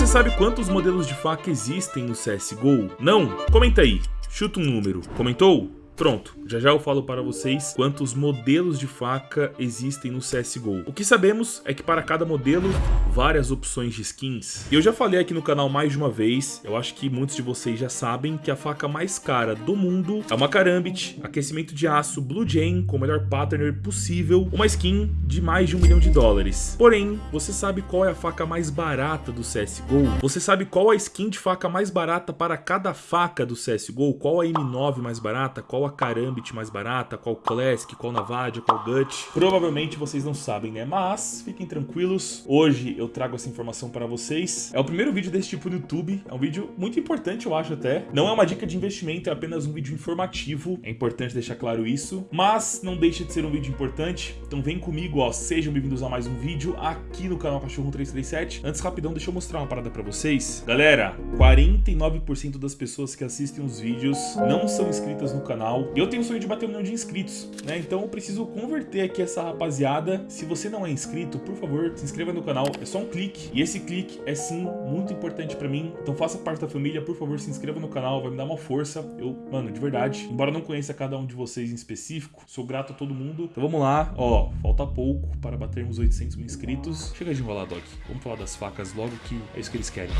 Você sabe quantos modelos de faca existem no CSGO? Não? Comenta aí, chuta um número. Comentou? Pronto, já já eu falo para vocês quantos modelos de faca existem no CSGO. O que sabemos é que para cada modelo, várias opções de skins. E eu já falei aqui no canal mais de uma vez, eu acho que muitos de vocês já sabem que a faca mais cara do mundo é uma Karambit, aquecimento de aço Blue Jane com o melhor patterner possível, uma skin de mais de um milhão de dólares. Porém, você sabe qual é a faca mais barata do CSGO? Você sabe qual a skin de faca mais barata para cada faca do CSGO? Qual a M9 mais barata? Qual a qual Karambit mais barata, qual Classic, qual Navadia, qual Gut. Provavelmente vocês não sabem, né? Mas fiquem tranquilos, hoje eu trago essa informação para vocês. É o primeiro vídeo desse tipo no YouTube, é um vídeo muito importante, eu acho até. Não é uma dica de investimento, é apenas um vídeo informativo, é importante deixar claro isso. Mas não deixa de ser um vídeo importante, então vem comigo, ó, sejam bem-vindos a mais um vídeo aqui no canal Cachorro 337. Antes, rapidão, deixa eu mostrar uma parada para vocês. Galera, 49% das pessoas que assistem os vídeos não são inscritas no canal, canal. Eu tenho o sonho de bater um milhão de inscritos, né? Então eu preciso converter aqui essa rapaziada. Se você não é inscrito, por favor, se inscreva no canal. É só um clique. E esse clique é sim muito importante pra mim. Então faça parte da família, por favor, se inscreva no canal. Vai me dar uma força. Eu, mano, de verdade. Embora eu não conheça cada um de vocês em específico, sou grato a todo mundo. Então vamos lá. Ó, falta pouco para batermos 800 mil inscritos. Chega de enrolar, Doc. Vamos falar das facas logo que é isso que eles querem.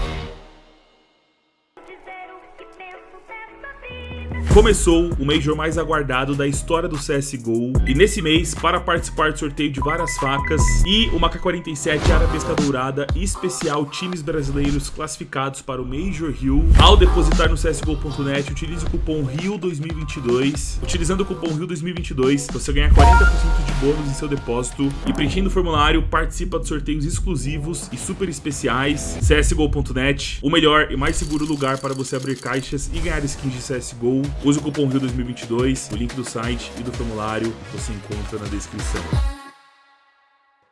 Começou o Major mais aguardado da história do CSGO e nesse mês, para participar do sorteio de várias facas e uma K-47 Arabesca Dourada especial times brasileiros classificados para o Major Rio, ao depositar no CSGO.net, utilize o cupom RIO2022. Utilizando o cupom RIO2022, você ganha 40% de bônus em seu depósito e preenchendo o formulário, participa de sorteios exclusivos e super especiais. CSGO.net, o melhor e mais seguro lugar para você abrir caixas e ganhar skins de CSGO Use o cupom RIO2022, o link do site e do formulário você encontra na descrição.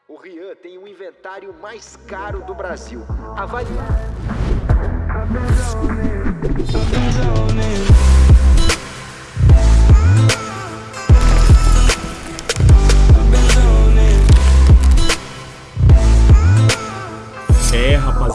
O Rian tem o inventário mais caro do Brasil. Avalie.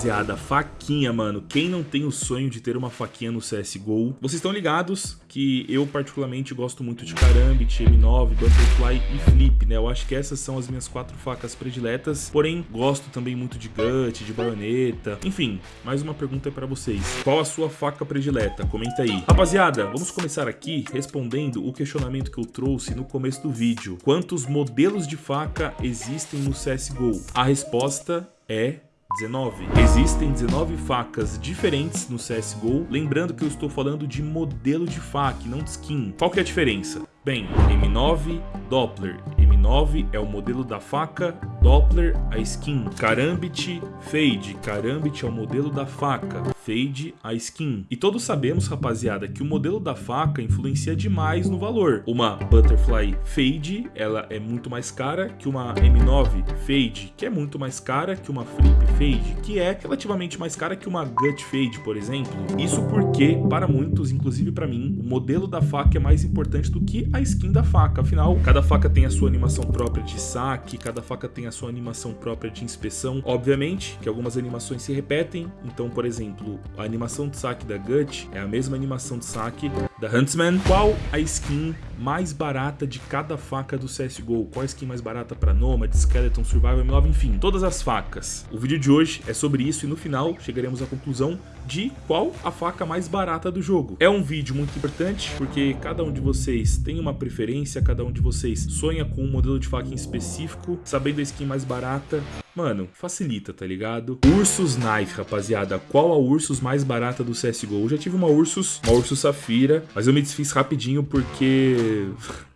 Rapaziada, faquinha, mano. Quem não tem o sonho de ter uma faquinha no CSGO? Vocês estão ligados que eu particularmente gosto muito de Karambit, M9, Butterfly e Flip, né? Eu acho que essas são as minhas quatro facas prediletas, porém gosto também muito de Gut, de baioneta, enfim. Mais uma pergunta para vocês. Qual a sua faca predileta? Comenta aí. Rapaziada, vamos começar aqui respondendo o questionamento que eu trouxe no começo do vídeo. Quantos modelos de faca existem no CSGO? A resposta é 19. Existem 19 facas diferentes no CSGO, lembrando que eu estou falando de modelo de faca, não de skin. Qual que é a diferença? Bem, M9 Doppler. M9 é o modelo da faca, Doppler a skin. Karambit Fade. Karambit é o modelo da faca, Fade a skin. E todos sabemos, rapaziada, que o modelo da faca influencia demais no valor. Uma Butterfly Fade, ela é muito mais cara que uma M9 Fade, que é muito mais cara que uma Flip Fade, que é relativamente mais cara que uma Gut Fade, por exemplo. Isso porque, para muitos, inclusive para mim, o modelo da faca é mais importante do que a skin da faca. Afinal, cada faca tem a sua animação própria de saque, cada faca tem a sua animação própria de inspeção. Obviamente que algumas animações se repetem, então, por exemplo, a animação de saque da Gut é a mesma animação de saque da Huntsman. Qual a skin mais barata de cada faca do CSGO? Qual a skin mais barata para Nomad, Skeleton, Survival, M9, enfim, todas as facas. O vídeo de hoje é sobre isso e no final chegaremos à conclusão de qual a faca mais barata do jogo. É um vídeo muito importante porque cada um de vocês tem uma preferência, cada um de vocês sonha com um modelo de faca em específico, sabendo a skin mais barata, Mano, facilita, tá ligado? Ursus Knife, rapaziada. Qual a Ursus mais barata do CSGO? Eu já tive uma Ursus, uma Ursus Safira, mas eu me desfiz rapidinho porque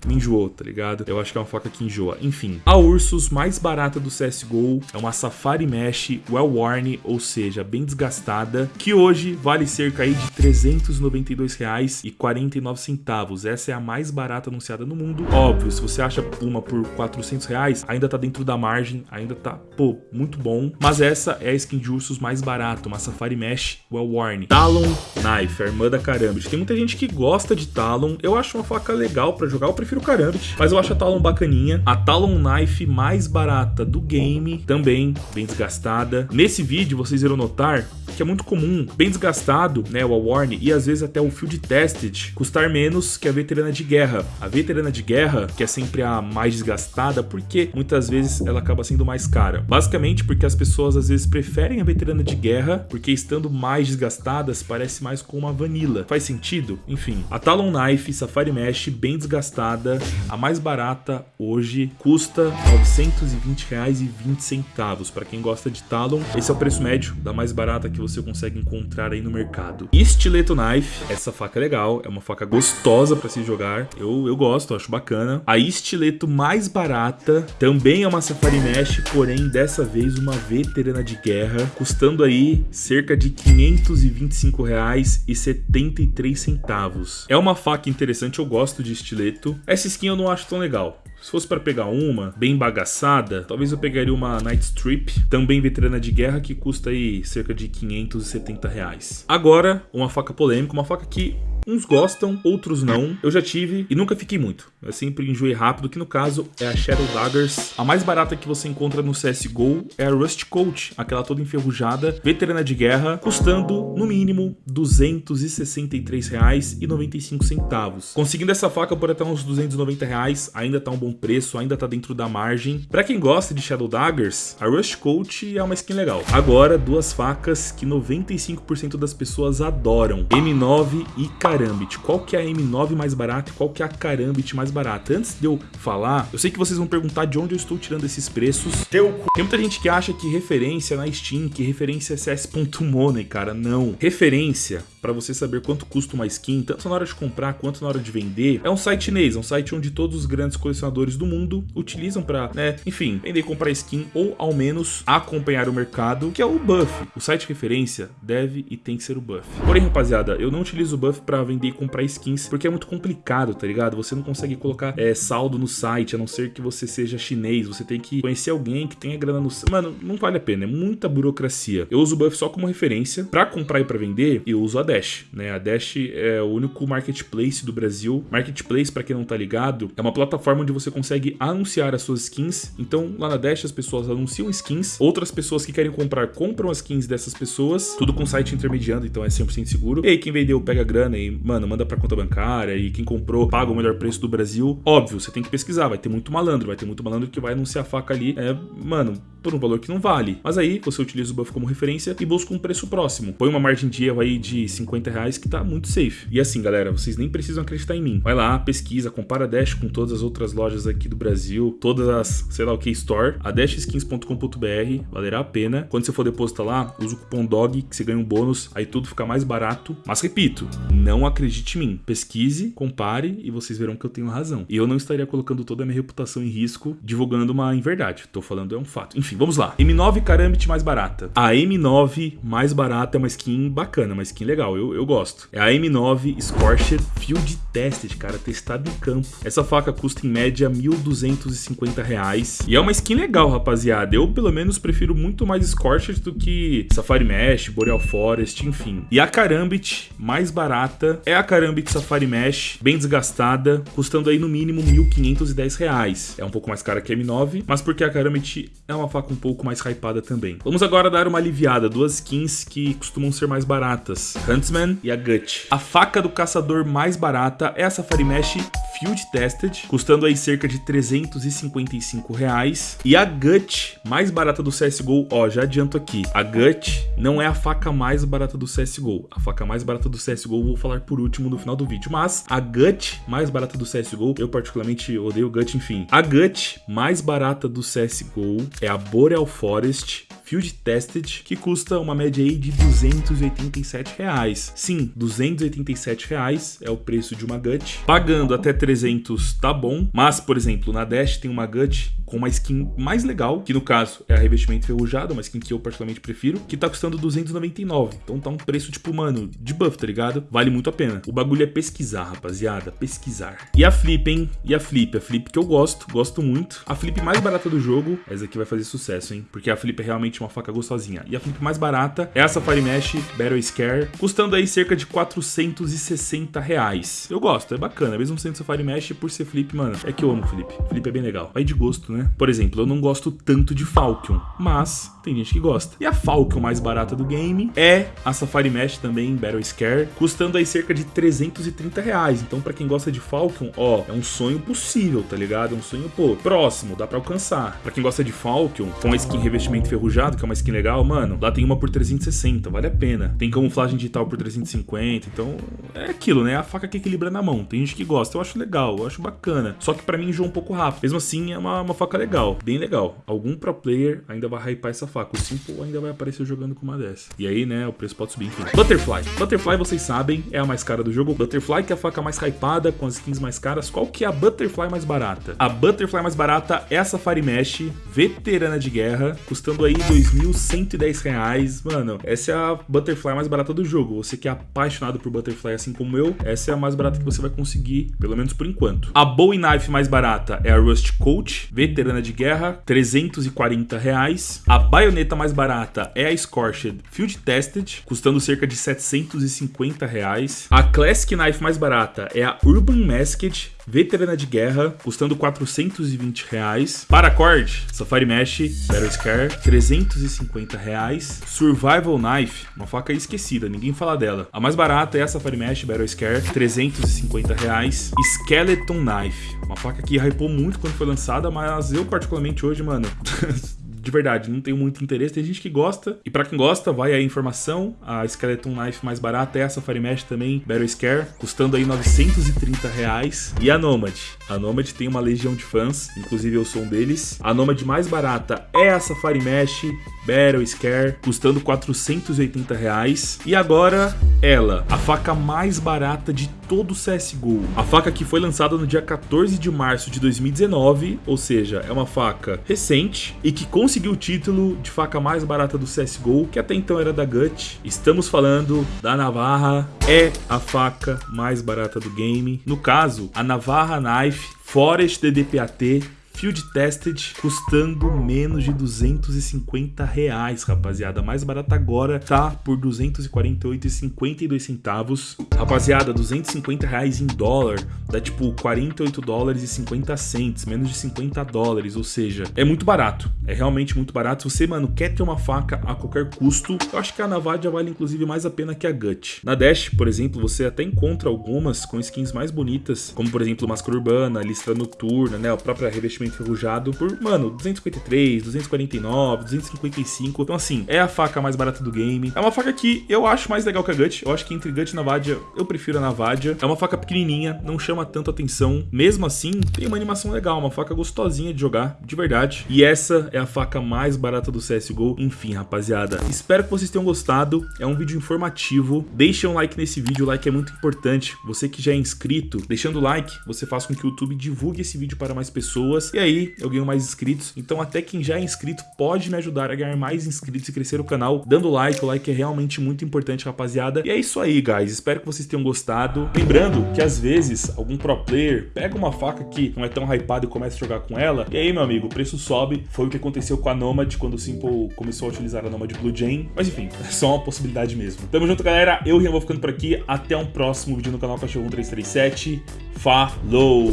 me enjoou, tá ligado? Eu acho que é uma faca que enjoa. Enfim, a Ursus mais barata do CSGO é uma Safari Mesh Well Worn, ou seja, bem desgastada, que hoje vale cerca aí de R$ 392,49. Essa é a mais barata anunciada no mundo. Óbvio, se você acha uma por 400 reais, ainda tá dentro da margem, ainda tá, pô, muito bom. Mas essa é a skin de ursos mais barata, uma Safari Mesh Well Worn. Talon Knife, a irmã da Karambit. Tem muita gente que gosta de Talon. Eu acho uma faca legal pra jogar, eu prefiro Karambit. Mas eu acho a Talon bacaninha. A Talon Knife mais barata do game, também bem desgastada. Nesse vídeo vocês irão notar que é muito comum, bem desgastado, né, o Awarn e às vezes até o Field Tested custar menos que a veterana de guerra. A veterana de guerra, que é sempre a mais desgastada, porque muitas vezes ela acaba sendo mais cara. Basicamente porque as pessoas às vezes preferem a veterana de guerra, porque estando mais desgastadas parece mais com uma vanilla. Faz sentido? Enfim, a Talon Knife Safari Mesh bem desgastada, a mais barata hoje custa R$ 920,20 para quem gosta de Talon. Esse é o preço médio da mais barata que você consegue encontrar aí no mercado. Estileto Knife, essa faca é legal, é uma faca gostosa para se jogar. Eu, eu gosto, acho bacana. A estileto mais barata também é uma Safari Mesh, porém dessa vez uma veterana de guerra, custando aí cerca de R$ 525,73. É uma faca interessante, eu gosto de estileto. Essa skin eu não acho tão legal. Se fosse para pegar uma bem bagaçada, talvez eu pegaria uma Night Strip, também veterana de guerra, que custa aí cerca de 570 reais. Agora, uma faca polêmica, uma faca que Uns gostam, outros não. Eu já tive e nunca fiquei muito. Eu sempre enjoei rápido, que no caso é a Shadow Daggers. A mais barata que você encontra no CSGO é a Rust Coat, aquela toda enferrujada, veterana de guerra, custando no mínimo R$ 263,95. Conseguindo essa faca por até uns 290 reais, ainda tá um bom preço, ainda tá dentro da margem. Pra quem gosta de Shadow Daggers, a Rust Coat é uma skin legal. Agora, duas facas que 95% das pessoas adoram. M9 e K Karambit. Qual que é a M9 mais barata e qual que é a Karambit mais barata? Antes de eu falar, eu sei que vocês vão perguntar de onde eu estou tirando esses preços. Tem muita gente que acha que referência na Steam, que referência é CS.money, cara. Não. Referência para você saber quanto custa uma skin, tanto na hora de comprar quanto na hora de vender, é um site chinês, é um site onde todos os grandes colecionadores do mundo utilizam para, né, enfim, vender e comprar skin ou ao menos acompanhar o mercado, que é o Buff. O site de referência deve e tem que ser o Buff. Porém, rapaziada, eu não utilizo o Buff para vender e comprar skins porque é muito complicado, tá ligado? Você não consegue colocar é, saldo no site, a não ser que você seja chinês, você tem que conhecer alguém que tenha grana no... Mano, não vale a pena, é muita burocracia. Eu uso o Buff só como referência. Para comprar e para vender, eu uso a Dash, né? A Dash é o único marketplace do Brasil. Marketplace, para quem não tá ligado, é uma plataforma onde você consegue anunciar as suas skins. Então, lá na Dash as pessoas anunciam skins, outras pessoas que querem comprar compram as skins dessas pessoas, tudo com site intermediando, então é 100% seguro. E aí quem vendeu pega grana e, mano, manda para conta bancária e quem comprou paga o melhor preço do Brasil. Óbvio, você tem que pesquisar, vai ter muito malandro, vai ter muito malandro que vai anunciar a faca ali, é, mano, por um valor que não vale. Mas aí você utiliza o buff como referência e busca um preço próximo. Põe uma margem de erro aí de 50 reais que tá muito safe. E assim, galera, vocês nem precisam acreditar em mim. Vai lá, pesquisa, compara a Dash com todas as outras lojas aqui do Brasil, todas as, sei lá o que, store, a dashskins.com.br, valerá a pena. Quando você for depositar lá, usa o cupom DOG, que você ganha um bônus, aí tudo fica mais barato. Mas repito, não acredite em mim. Pesquise, compare e vocês verão que eu tenho razão. E eu não estaria colocando toda a minha reputação em risco divulgando uma inverdade. Tô falando é um fato. Enfim, vamos lá. M9 Karambit mais barata. A M9 mais barata é uma skin bacana, uma skin legal, eu, eu gosto. É a M9 Scorched Field Tested, cara, testado em campo. Essa faca custa em média 1.250 reais. E é uma skin legal, rapaziada. Eu, pelo menos, prefiro muito mais Scorched do que Safari Mesh, Boreal Forest, enfim. E a Karambit mais barata é a Karambit Safari Mesh, bem desgastada, custando aí no mínimo 1.510 reais. É um pouco mais cara que a M9, mas porque a Karambit é uma faca um pouco mais hypada também. Vamos agora dar uma aliviada, duas skins que costumam ser mais baratas, Huntsman e a Gut. A faca do caçador mais barata é a Safari Mesh Field Tested, custando aí cerca de 355 reais. E a Gut, mais barata do CSGO, ó, já adianto aqui, a Gut não é a faca mais barata do CSGO. A faca mais barata do CSGO vou falar por último no final do vídeo, mas a Gut mais barata do CSGO, eu particularmente odeio Gut, enfim. A Gut mais barata do CSGO é a Boreal Forest Field Tested, que custa uma média aí de 287 reais. Sim, 287 reais é o preço de uma Gut. Pagando até 300 tá bom, mas, por exemplo, na Dash tem uma Gut com uma skin mais legal, que no caso é a revestimento enferrujado, uma skin que eu particularmente prefiro, que tá custando 299. Então tá um preço tipo, mano, de buff, tá ligado? Vale muito a pena. O bagulho é pesquisar, rapaziada, pesquisar. E a Flip, hein? E a Flip? A Flip que eu gosto, gosto muito. A Flip mais barata do jogo, essa aqui vai fazer sucesso, hein? Porque a Flip é realmente uma faca gostosinha. E a flip mais barata é a Safari Mesh Battle Scare, custando aí cerca de 460 reais. Eu gosto, é bacana, mesmo sendo Safari Mesh, por ser flip, mano, é que eu amo flip. Flip é bem legal. Vai de gosto, né? Por exemplo, eu não gosto tanto de Falcon, mas tem gente que gosta. E a Falcon mais barata do game é a Safari Mesh também, Battle Scare, custando aí cerca de 330 reais. Então, pra quem gosta de Falcon, ó, é um sonho possível, tá ligado? É um sonho, pô, próximo, dá pra alcançar. Pra quem gosta de Falcon, com a skin revestimento enferrujado, que é uma skin legal, mano, lá tem uma por 360, vale a pena. Tem camuflagem digital por 350, então é aquilo, né? A faca que equilibra na mão. Tem gente que gosta, eu acho legal, eu acho bacana. Só que pra mim enjoa um pouco rápido. Mesmo assim, é uma, uma faca legal, bem legal. Algum pro player ainda vai hypar essa faca. O Simple ainda vai aparecer jogando com uma dessa. E aí, né, o preço pode subir, enfim. Butterfly. Butterfly, vocês sabem, é a mais cara do jogo. Butterfly, que é a faca mais hypada, com as skins mais caras. Qual que é a Butterfly mais barata? A Butterfly mais barata é a Safari Mesh, veterana de guerra, custando aí 2.110 reais. Mano, essa é a Butterfly mais barata do jogo. Você que é apaixonado por Butterfly assim como eu, essa é a mais barata que você vai conseguir, pelo menos por enquanto. A Bowie Knife mais barata é a Rust Coach, veterana de guerra, 340 reais. A baioneta mais barata é a Scorched Field Tested, custando cerca de 750 reais. A Classic Knife mais barata é a Urban Masked, veterana de guerra, custando 420 reais. Paracord, Safari Mesh, Battle Scar, 350 reais. Survival Knife, uma faca esquecida, ninguém fala dela. A mais barata é a Safari Mesh, Battle Scar, 350 reais. Skeleton Knife, uma faca que hypou muito quando foi lançada, mas eu particularmente hoje, mano... de verdade, não tenho muito interesse. Tem gente que gosta. E pra quem gosta, vai a informação. A Skeleton Knife mais barata é a Safari Mesh também, Battle Scare, custando aí 930 reais. E a Nomad. A Nomad tem uma legião de fãs, inclusive eu sou um deles. A Nomad mais barata é a Safari Mesh, Battle Scare, custando 480 reais. E agora, ela, a faca mais barata de todo o CSGO. A faca que foi lançada no dia 14 de março de 2019, ou seja, é uma faca recente e que conseguiu o título de faca mais barata do CSGO, que até então era da Gut. Estamos falando da Navarra, é a faca mais barata do game. No caso, a Navarra Knife Forest DDPAT Field Tested custando menos de 250 reais, rapaziada. Mais barata agora tá por 248,52 centavos. Rapaziada, 250 reais em dólar dá tipo 48 dólares e 50 cents, menos de 50 dólares, ou seja, é muito barato. É realmente muito barato. Se você, mano, quer ter uma faca a qualquer custo, eu acho que a Navadia vale inclusive mais a pena que a Gut. Na Dash, por exemplo, você até encontra algumas com skins mais bonitas, como por exemplo Máscara Urbana, Listra Noturna, né, a própria revestimento enferrujado por, mano, 253, 249, 255. Então assim, é a faca mais barata do game. É uma faca que eu acho mais legal que a Gut. Eu acho que entre Gut e Navadia, eu prefiro a Navadia. É uma faca pequenininha, não chama tanto atenção. Mesmo assim, tem uma animação legal, uma faca gostosinha de jogar, de verdade. E essa é a faca mais barata do CSGO. Enfim, rapaziada, espero que vocês tenham gostado. É um vídeo informativo. Deixa um like nesse vídeo, o like é muito importante. Você que já é inscrito, deixando o like, você faz com que o YouTube divulgue esse vídeo para mais pessoas. E aí, eu ganho mais inscritos. Então até quem já é inscrito pode me ajudar a ganhar mais inscritos e crescer o canal, dando like. O like é realmente muito importante, rapaziada. E é isso aí, guys. Espero que vocês tenham gostado. Lembrando que às vezes algum pro player pega uma faca que não é tão hypada e começa a jogar com ela. E aí, meu amigo, o preço sobe. Foi o que aconteceu com a Nomad quando o Simple começou a utilizar a Nomad Blue Jane. Mas enfim, é só uma possibilidade mesmo. Tamo junto, galera. Eu, Rian, vou ficando por aqui. Até um próximo vídeo no canal Cachorro 1337. Falou!